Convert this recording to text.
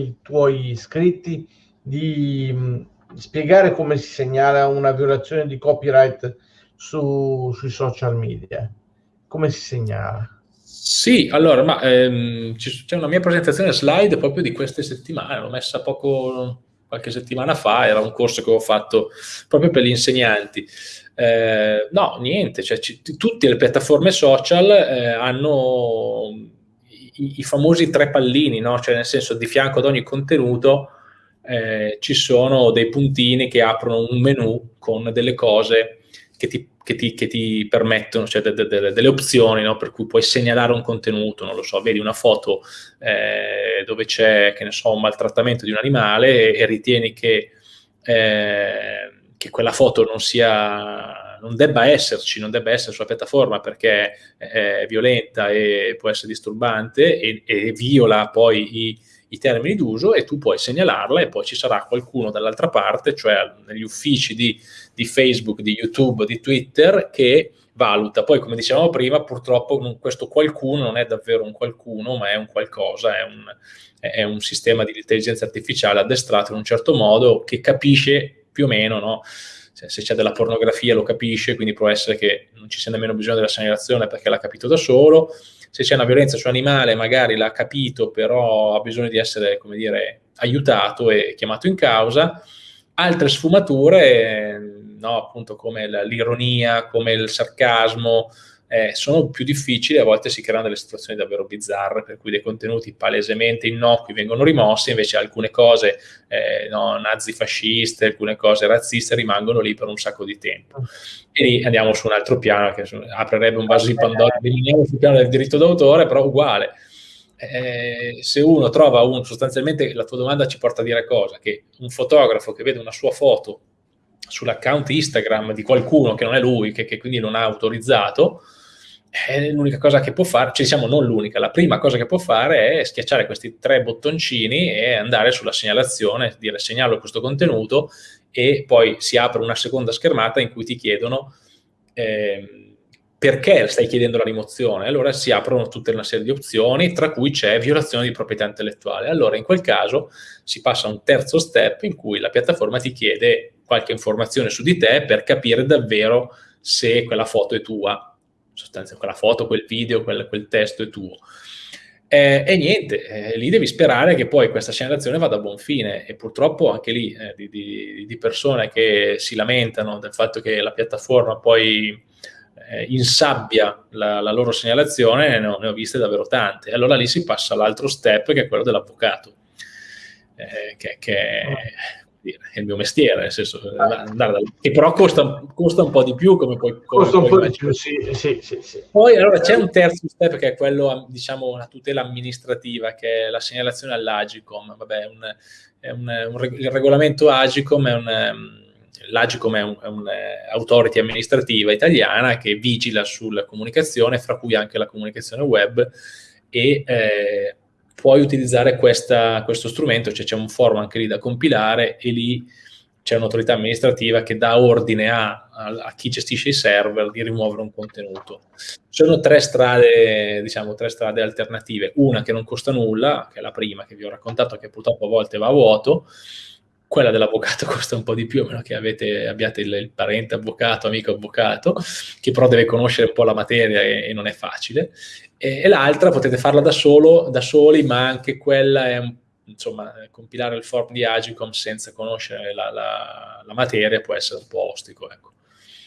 ai tuoi iscritti di mh, spiegare come si segnala una violazione di copyright su, sui social media? Come si segnala? Sì, allora, ma ehm, c'è una mia presentazione slide proprio di queste settimane, l'ho messa poco, qualche settimana fa, era un corso che ho fatto proprio per gli insegnanti. Eh, no, niente, cioè, tutte le piattaforme social eh, hanno i, i, famosi tre pallini, no? cioè nel senso di fianco ad ogni contenuto eh, ci sono dei puntini che aprono un menu con delle cose che ti, che ti, che ti permettono, cioè de, de, de, delle opzioni, no? per cui puoi segnalare un contenuto, non lo so, vedi una foto eh, dove c'è, che ne so, un maltrattamento di un animale e, e ritieni che, eh, che quella foto non sia non debba esserci, non debba essere sulla piattaforma perché è violenta e può essere disturbante e, e viola poi i, i termini d'uso e tu puoi segnalarla e poi ci sarà qualcuno dall'altra parte, cioè negli uffici di, di, Facebook, di YouTube, di Twitter, che valuta. Poi, come dicevamo prima, purtroppo questo qualcuno non è davvero un qualcuno, ma è un qualcosa, è un, è un sistema di intelligenza artificiale addestrato in un certo modo che capisce più o meno, no? Se c'è della pornografia lo capisce, quindi può essere che non ci sia nemmeno bisogno della segnalazione perché l'ha capito da solo, se c'è una violenza su animale magari l'ha capito, però ha bisogno di essere, come dire, aiutato e chiamato in causa. Altre sfumature, no, appunto come l'ironia, come il sarcasmo, eh, sono più difficili, a volte si creano delle situazioni davvero bizzarre, per cui dei contenuti palesemente innocui vengono rimossi, invece alcune cose eh, no, nazifasciste, alcune cose razziste rimangono lì per un sacco di tempo. E lì andiamo su un altro piano, che aprirebbe un vaso di Pandora, rimaniamo sul piano del diritto d'autore, però uguale. Eh, se uno trova un, sostanzialmente la tua domanda ci porta a dire cosa? Che un fotografo che vede una sua foto sull'account Instagram di qualcuno che non è lui, che, che quindi non ha autorizzato, l'unica cosa che può fare, cioè diciamo non l'unica, la prima cosa che può fare è schiacciare questi tre bottoncini e andare sulla segnalazione, dire segnalo questo contenuto e poi si apre una seconda schermata in cui ti chiedono eh, perché stai chiedendo la rimozione. Allora si aprono tutta una serie di opzioni, tra cui c'è violazione di proprietà intellettuale. Allora in quel caso si passa a un terzo step in cui la piattaforma ti chiede qualche informazione su di te per capire davvero se quella foto è tua sostanzialmente quella foto, quel video, quel, quel testo è tuo. Eh, e niente, eh, lì devi sperare che poi questa segnalazione vada a buon fine e purtroppo anche lì eh, di, di, di, persone che si lamentano del fatto che la piattaforma poi eh, insabbia la, la, loro segnalazione, ne ho, ne ho, viste davvero tante. Allora lì si passa all'altro step che è quello dell'avvocato, eh, che, che è il mio mestiere, nel senso, andare da, che però costa, costa, un po' di più come poi... Costa un po' di più, sì, sì, sì, sì. Poi allora c'è un terzo step che è quello, diciamo, una tutela amministrativa, che è la segnalazione all'Agicom. Vabbè, un, è un, un, il regolamento Agicom è un... L'Agicom è, un, un'autority eh, amministrativa italiana che vigila sulla comunicazione, fra cui anche la comunicazione web, e eh, puoi utilizzare questa, questo strumento, cioè c'è un forum anche lì da compilare e lì c'è un'autorità amministrativa che dà ordine a, a, a, chi gestisce i server di rimuovere un contenuto. Sono tre strade, diciamo, tre strade alternative. Una che non costa nulla, che è la prima che vi ho raccontato, che purtroppo a volte va a vuoto, quella dell'avvocato costa un po' di più, a meno che avete, abbiate il, il, parente avvocato, amico avvocato, che però deve conoscere un po' la materia e, e non è facile e, e l'altra potete farla da, solo, da soli, ma anche quella è insomma, compilare il form di Agicom senza conoscere la, la, la materia può essere un po' ostico. Ecco.